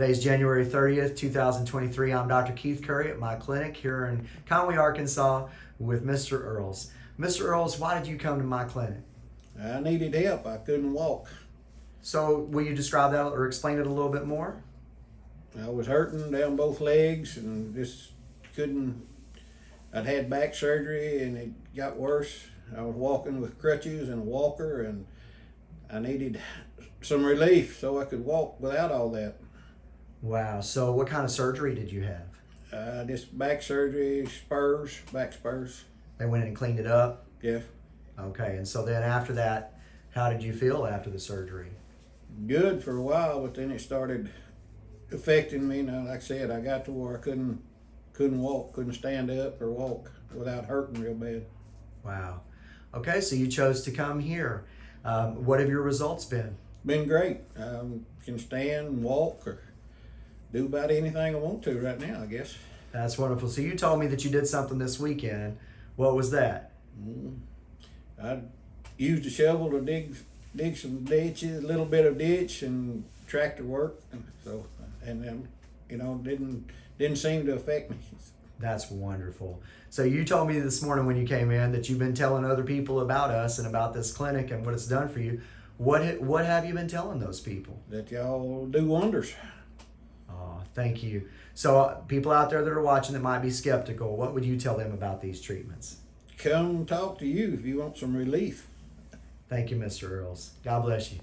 Today's January 30th, 2023. I'm Dr. Keith Curry at my clinic here in Conway, Arkansas with Mr. Earls. Mr. Earls, why did you come to my clinic? I needed help. I couldn't walk. So, will you describe that or explain it a little bit more? I was hurting down both legs and just couldn't. I'd had back surgery and it got worse. I was walking with crutches and a walker, and I needed some relief so I could walk without all that. Wow. So, what kind of surgery did you have? Uh, just back surgery, spurs, back spurs. They went in and cleaned it up. Yes. Okay. And so then after that, how did you feel after the surgery? good for a while, but then it started affecting me. Now, like I said, I got to where I couldn't couldn't walk, couldn't stand up or walk without hurting real bad. Wow. Okay. So, you chose to come here. Um, what have your results been? Been great. Um, can stand and walk or do about anything I want to right now, I guess. That's wonderful. So, you told me that you did something this weekend. What was that? Mm. I used a shovel to dig dig some ditches, a little bit of ditch and tractor work. So and then you know didn't didn't seem to affect me. That's wonderful. So you told me this morning when you came in that you've been telling other people about us and about this clinic and what it's done for you. What what have you been telling those people? That y'all do wonders. Thank you. So uh, people out there that are watching that might be skeptical, what would you tell them about these treatments? Come talk to you if you want some relief. Thank you, Mr. Earls. God bless you.